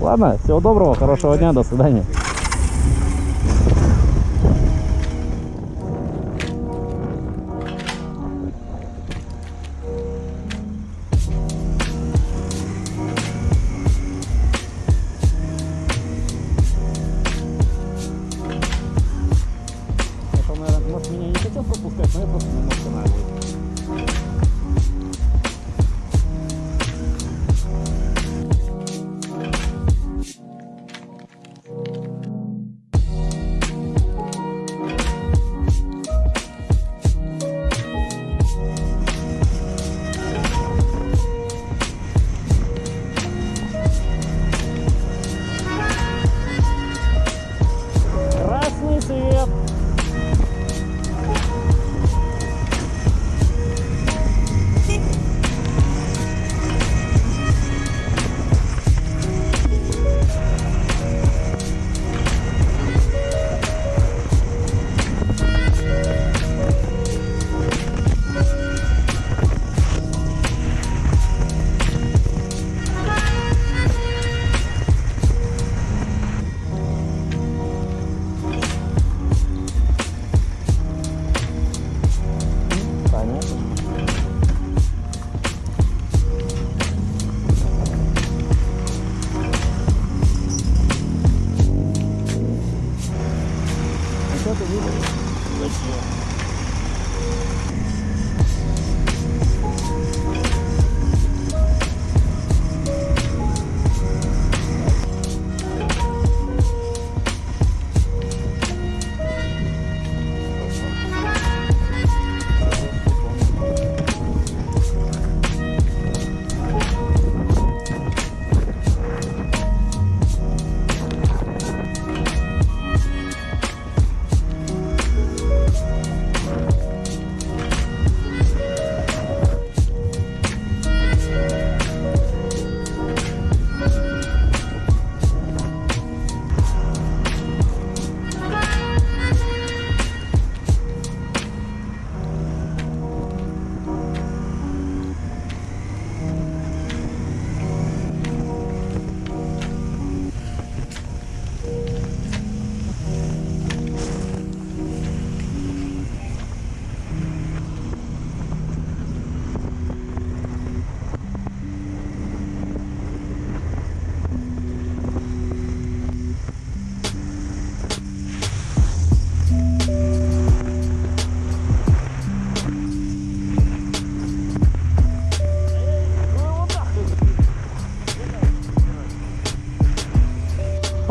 Ладно, всего доброго, хорошего дня, до свидания.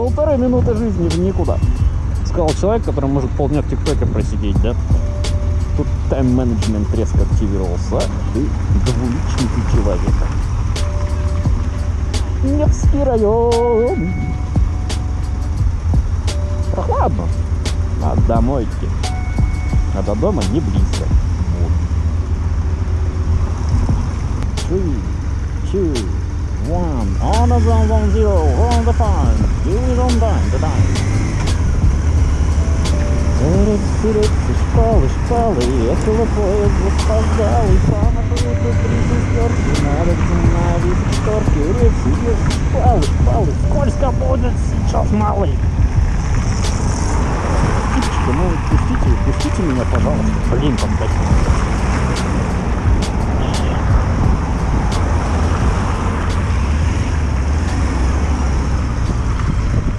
Полторы минуты жизни в никуда. Сказал человек, который может полдня в ТикТоке просидеть, да? Тут тайм-менеджмент резко активировался. Ты двуличный человек. Невский район. Прохладно. А домой идти. А до дома не близко. Вот. Three, two, one. On the zone, one zero. On the fine. Вперед, школы, школы, этого поезда спасал, и сам отвлеку три шестерки, надо остановить шторки, рельсы, рельсы, шпалы, шпалы, скользко будет сейчас, малый. Птичка, ну пустите, пустите меня, пожалуйста, блин, там такие.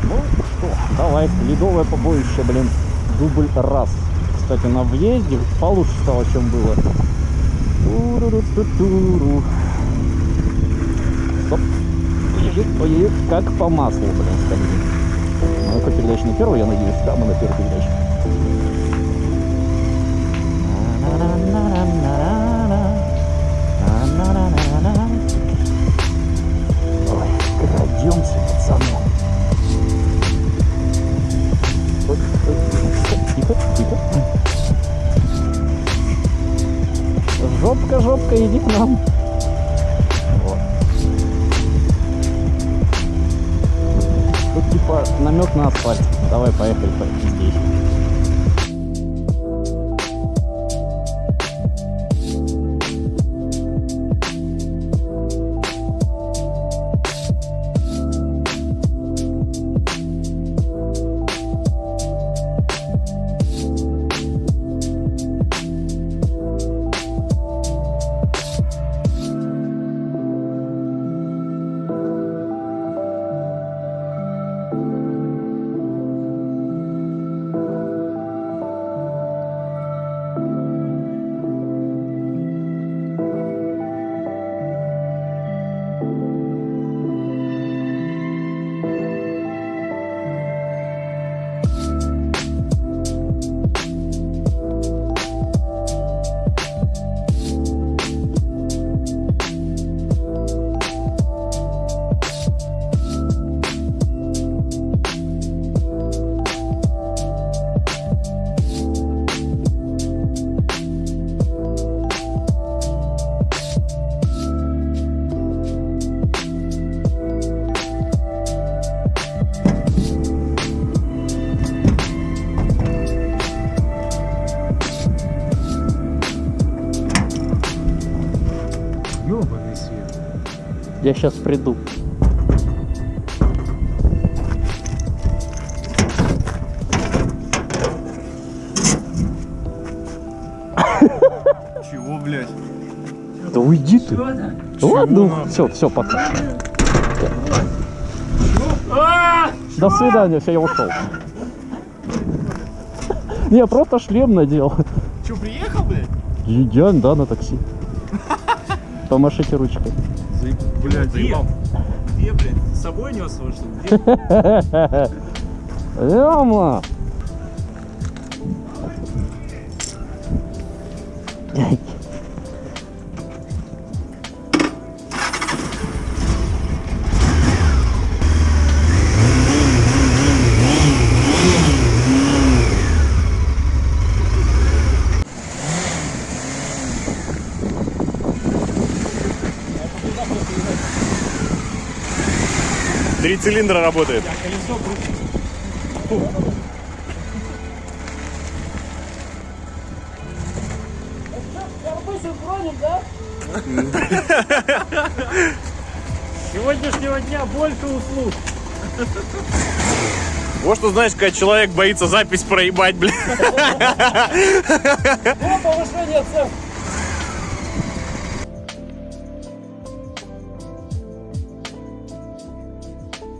Ну что, давай, ледовое побоище, блин, дубль раз. Кстати, на въезде получше стало, чем было. Стоп. Как по маслу, блин, скажи. Ну, какая передача на первой, я надеюсь, да, мы на первой передаче. Жопка, жопка, иди к нам. Вот. Тут типа намек на асфальт. Давай, поехали по- здесь. Я сейчас приду. Чего, блядь? Да уйди ты. Ладно, все, все, пока. До свидания, все, я ушел. Не, просто шлем надел. Че, приехал, блядь? Я, да, на такси. Помашите ручкой. Блядь, заебал. Где, блядь? С собой нес его, что ли? Где? Яма! цилиндра работает. Сегодняшнего дня больше услуг. Вот что знаешь, когда человек боится запись проебать, блядь. О, повышение цен.